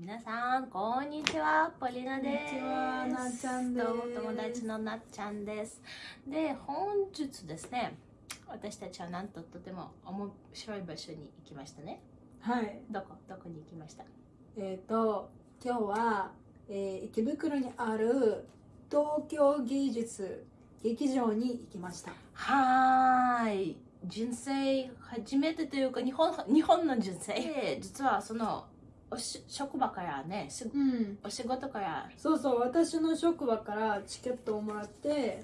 皆さん、こんにちは。ポリナです。こんにちはなっちゃんですどうも友達のなっちゃんです。で、本日ですね、私たちはなんととても面白い場所に行きましたね。はい。どこ？どこに行きました？えっ、と、今日は、えー池袋にある東京芸術劇場に行きました。はーい。人生初めてというか日本日本の人生で実はそのおし職場からねしうん。お仕事からそうそう、私の職場からチケットをもらって、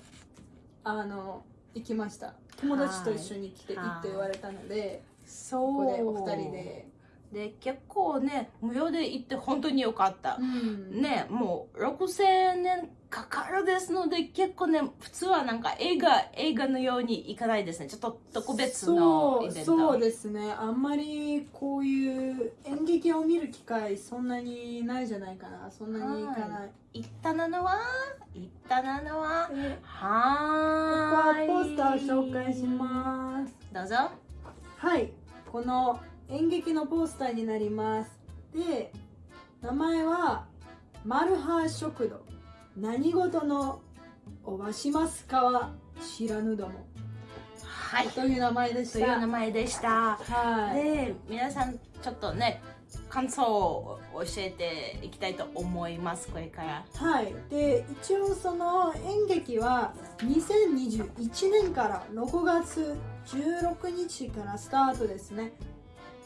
あの、行きました。友達と一緒に来ていいはいって言われたので、そこでお二人で。で結構ね無料で行って本当によかった、うん。ねもう6000円かかるですので結構ね普通はなんか映画映画のように行かないですね。ちょっと特別のイベント。そうそうですね。あんまりこういう演劇を見る機会そんなにないじゃないかな。そんなに行かない、行ったなのは行ったなのはでここはーい。はポスター紹介します。どうぞ。はい。この演劇のポスターになります。で名前はマルハ食堂。何事のおばしますかは知らぬども、はい。という名前でした。という名前でした。はい。で皆さんちょっとね感想を教えていきたいと思いますこれから。はい、で一応その演劇は2021年から6月16日からスタートですね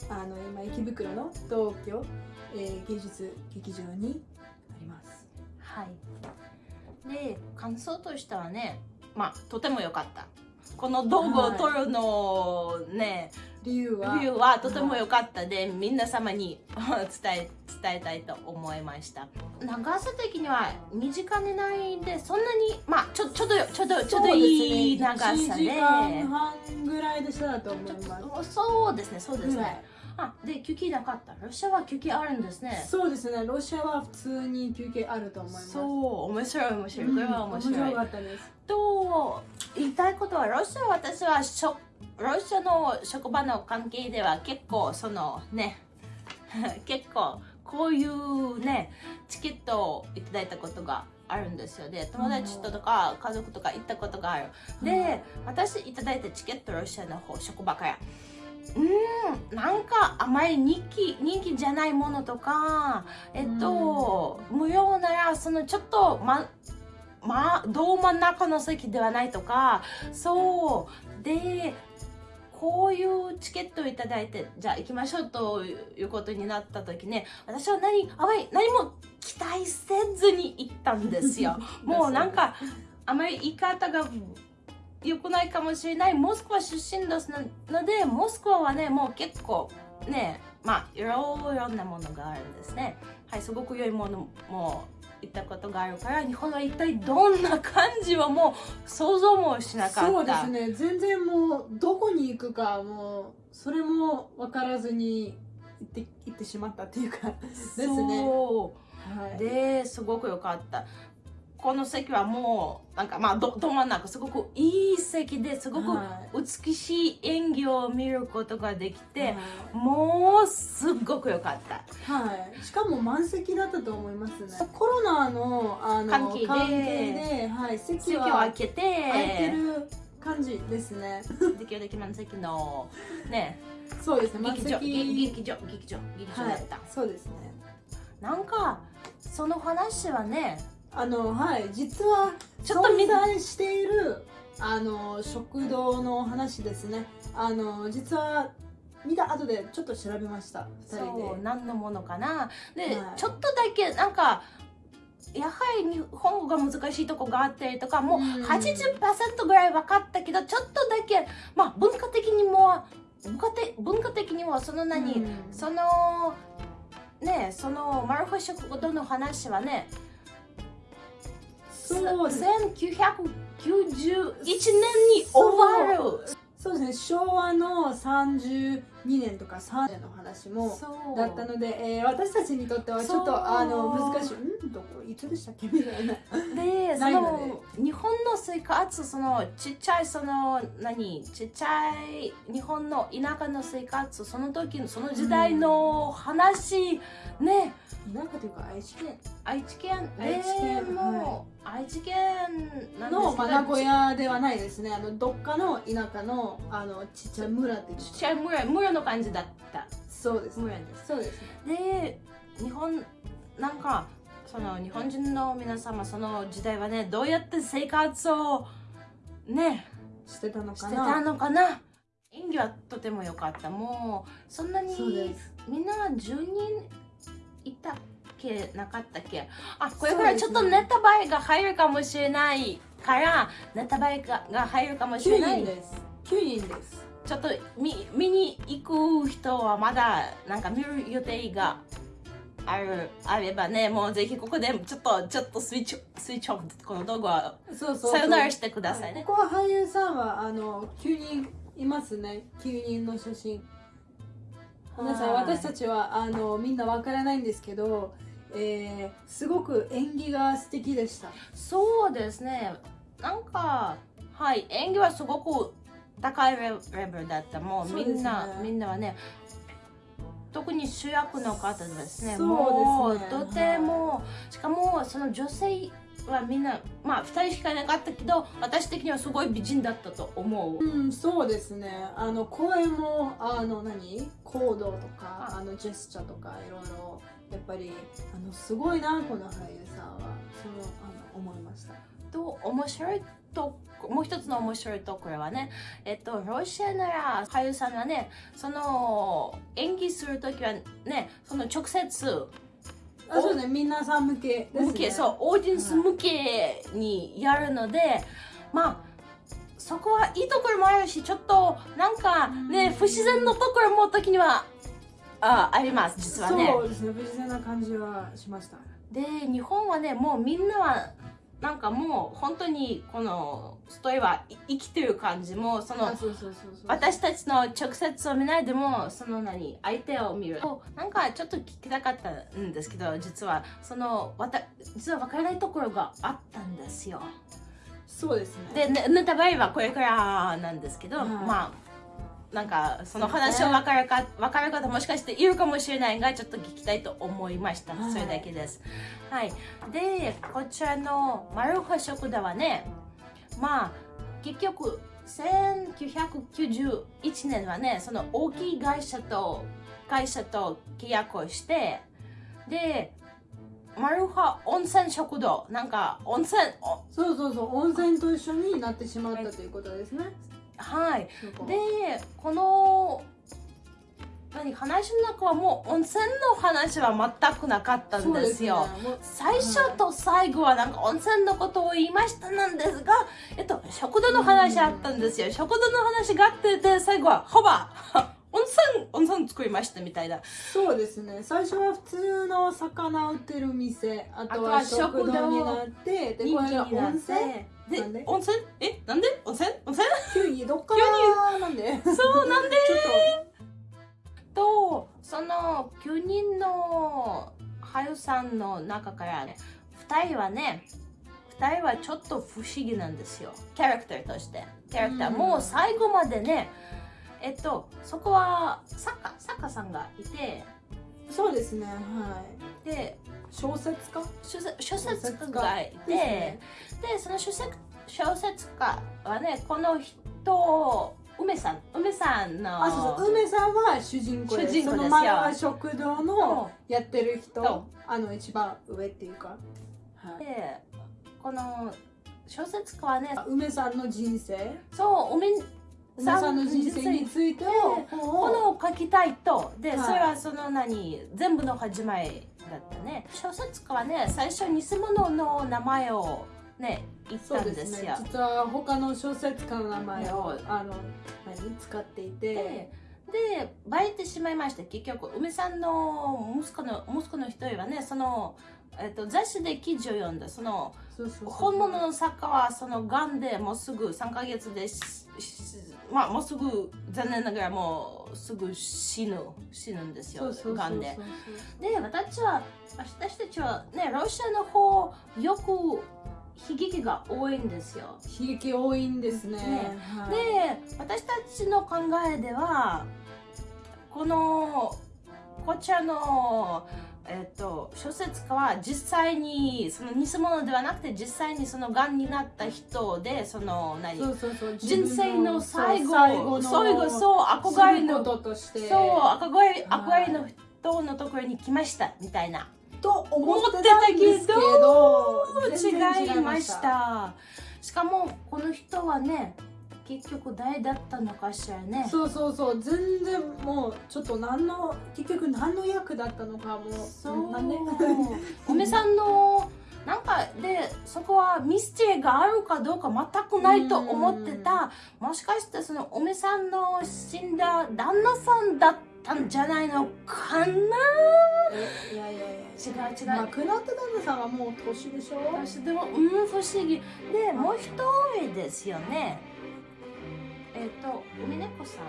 あの今池袋の東京、えー芸術劇場にありますはい。で、感想としてはね、まあ、とても良かった。この動画を撮るのね、理由は？理由はとても良かったで、皆様に 伝え伝えたいと思いました。長さ的には2時間以内で、そんなに、まあ、ちょちょうどちょうどちょうどいい長さ1時で。間半ぐらいでしたと思いますそうですね、そうですね。あ、で、休憩なかった。ロシアは休憩あるんですね。そうですねロシアは普通に休憩あると思いますそう、面白い面白い。これは面白い。面白かったですと言いたいことはロシアは私はしょロシアの職場の関係では結構そのね 結構こういうねチケットをいただいたことがあるんですよで友達ととか家族とか行ったことがあるで私いただいたチケットロシアの方職場からうーんなんかあまり人気人気じゃないものとかえっと無料ならそのちょっとままあ、ど真ん中の席ではないとかそう。でこういうチケットをいただいてじゃあ行きましょうということになった時ね私は何あまり何も期待せずに行ったんですよ。もうなんかあまり言い方が良くないかもしれない。モスクワ出身ですのでモスクワはねもう結構ねまあいろいろなものがあるんですね。はいすごく良いものも行ったことがあるから日本は一体どんな感じはもう想像もしなかった。そうですね。全然もうどこに行くかもうそれも分からずに行って行ってしまったっていうかですね。そう。はい。ですごく良かったこの席はもうなんかまあどど真ん中すごくいい席ですごくはい。美しい演技を見ることができて、はい。もうすっごく良かった。はい、しかも満席だったと思いますね。コロナのあの関係で。ではい、席席をは開けて。空いてる感じですね。できるだけ満席のね。そうですね。満劇場席。劇場劇場劇場はいだった、そうですね。なんかその話はねあのはい実はちょっと見存在しているあの食堂の話ですね。あの実は見た後でちょっと調べました。2人そうで何のものかな。で、はい。ちょっとだけなんかやはり日本語が難しいとこがあったりとかもううん。80%ぐらい分かったけどちょっとだけまあ文化的にも文化的文化的にもその何、うん。そのねそのマルフォ食堂の話はねそうです。1991年に終わる。そう。ですね。昭和の32年とか3年の話もだったので、えー私たちにとってはちょっとあの難しい。うん？どこ？いつでしたっけ？みたいな。で そないのの日本の生活そのちっちゃいその何？ちっちゃい日本の田舎の生活その時のその時代の話、ね。田舎というか愛知県。愛知県。愛知県でも、愛知県の、まあ、名古屋ではないですね。あのどっかの田舎のあのちっちゃい村っていうちっちゃい村村の感じだった。そうです村ですそうですで日本なんかその日本人の皆様その時代はねどうやって生活をねしてたのしてかなたのかな。演技はとても良かった。もうそんなにす。みんな10人いたっけ？なかったっけ？あこれからちょっとネタバレが入るかもしれないからネタバレがが入るかもしれ9ない。人です。9人ですちょっと見見に行く人はまだなんか見る予定があるあればねもうぜひここでちょっとちょっとスイッチスイッチオフこの動画はそうそう。そうさよならしてくださいね。ここは俳優さんはあの9人いますね。9人の写真。皆さんはい私たちはあのみんなわからないんですけど、えー、すごく演技が素敵でした。そうですね。なんかはい。演技はすごく高いレレベルだった。もうみんな、みんなはね特に主役の方ですね。ね。もうとても、しかもその女性はみんなまあ2人しかいなかったけど私的にはすごい美人だったと思う。うんそうですね。あの声もあの何？行動とかあ。のジェスチャーとかいろいろやっぱりあのすごいなこの俳優さんは。そうあの思いましたと面白いともう一つの面白いところはねえっとロシアなら俳優さんはねその演技する時はねその直接あそうですね皆さん向けですね。向け、そうオーディエンス向けにやるので、まあそこはいいところもあるしちょっとなんかねうん。不自然のところも時にはああります実はね。そうですね不自然な感じはしました。で日本はねもうみんなはなんかもう本当にこのストーリーはい生きてる感じもその私たちの直接を見ないでもその何相手を見る。なんかちょっと聞きたかったんですけど実はそのわた実は分からないところがあったんですよ。そうですね。でねネタバレはこれからなんですけど、はい。まあなんかその話を分かるか分かる方もしかしているかもしれないがちょっと聞きたいと思いました、はいそれだけです。はい。でこちらのマルハ食堂はねまあ結局1991年はねその大きい会社と会社と契約をしてでマルハ温泉食堂。なんか温泉おそうそうそう温泉と一緒になってしまったということですねはい。でこの何話の中はもう温泉の話は全くなかったんですよ。すね。最初と最後はなんか温泉のことを言いましたなんですが、えっと、食堂の話あったんですよ。食堂の話があってで、最後は、ほば、温泉、温泉作りましたみたいな。そうですね。最初は普通の魚売ってる店あとはは食堂食堂になってでこれが温泉でなんで？温泉？えなんで？温泉？温泉？急にどっからなんで？そうなんでちょっと、その9人の俳優さんの中からね、2人はね、2人はちょっと不思議なんですよ。キャラクターとして。キャラクター、うん。もう最後までね、えっと、そこはサッカー、サッカーさんがいて、とそうですねはい。で、小説家？小説家がいて、ですね。で、その小説小説家はね、この人、梅さん、梅さんの、あそうそう。梅さんは主人公でその前は食堂のやってる人。あの一番上っていうか、はい、でこの小説家はね梅さんの人生。そう梅梅さんの人生についてを本こをのを書きたいと。で、はい。それはその何全部の始まりだったね。小説家はね最初偽物の名前をね言ったんでですよ。すね。実は他の小説家の名前をはいあの何？使っていてででバレてしまいました結局梅さんの息子の息子の一人はねその、えっと、雑誌で記事を読んだ。その本物の作家はそのがんでもうすぐ3ヶ月でまあもうすぐ残念ながらもうすぐ死ぬ死ぬんですよがんで。で私は私たちはねロシアの方よく悲劇が多いんですよ。悲劇多いんですね。ね。はい。で私たちの考えではこのこちらの、えっと小説家は実際にその偽物ではなくて実際にそのがんになった人でその何そうそうそう。人生の最後最後そう憧れのこととして。そう憧れはい憧れの人のところに来ましたみたいな。と思ってたけど違いました。しかもこの人はね結局誰だったのかしらね。そうそうそう全然もうちょっと何の結局何の役だったのかもそう。なんでおめさんのなんかでそこはミステリーがあるかどうか全くないと思ってたもしかしてそのおめさんの死んだ旦那さんだったんじゃないのかな？えいやいやいや違う違う、亡くなった旦那さんはもう年でしょ？私でもうん不思議でもう一人ですよねえっ、と海猫さん。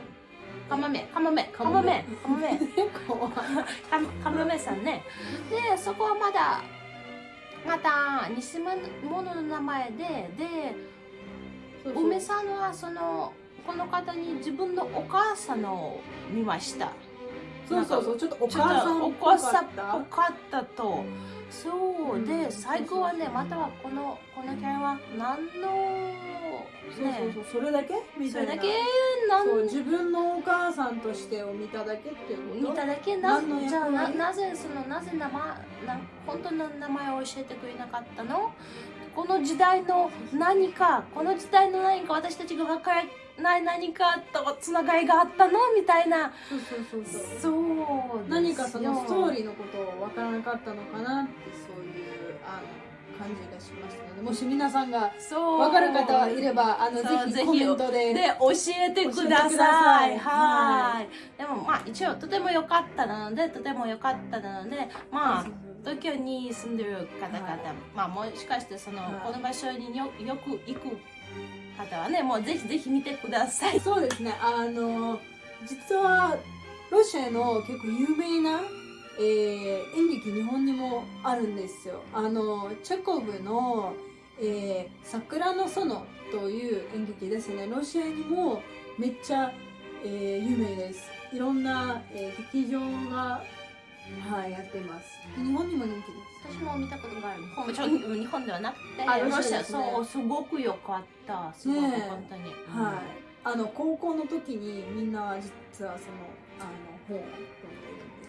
カモメ。カモメ。カモメ。カモメ。カモメさんね。でそこはまだまた偽物の名前でで梅さんはそのこの方に自分のお母さんを見ました。そうそうそう。ちょっとお母さんとお母さんったぽかったと。そう。うん。で最後はねまたはこのこのキャラは何のそうそうそうそれだけ？みたいな。それだけ？何そう自分のお母さんとしてを見ただけっていうこと？見ただけな？何の役じゃあな割なぜそのなぜ名前な本当の名前を教えてくれなかったの？この時代の何かこの時代の何か私たちが分からない何かとつながりがあったの？みたいな。そうそうそうそう。そう何かそのストーリーのことを分からなかったのかなってそういうあの感じがしましたのでもし皆さんがそう。分かる方いればあのぜひコメントでで教えてくだ。さい。はい。でもまあ一応とても良かったなのでとても良かったなのでまあ東京に住んでる方々、はいまあもしかしてその、はい。この場所によよく行く方はねもうぜひぜひ見てください。そうですね。あの実はロシアの結構有名な、えー演劇日本にもあるんですよ。あのチェコブの、えー桜の園という演劇ですね。ロシアにもめっちゃ、えー有名です。いろんな、えー劇場が、はい、やってます。日本にも人気です。私も見たことがある。日本もちろん 日本ではなくて、あロロシアねそうすごく良かった。すごく本当に。はい。あの高校の時にみんな実はそのあの本を読んでるんで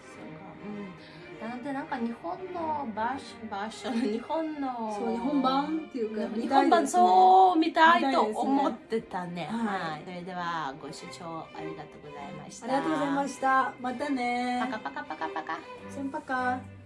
す。ようん、なのでなんか日本のバーシバーション日本のそう日本版っていうか日本版そう見たいと思ってたね。はい。はい、それではご視聴ありがとうございました。ありがとうございました。またね。パカパカパカパカ。先パカ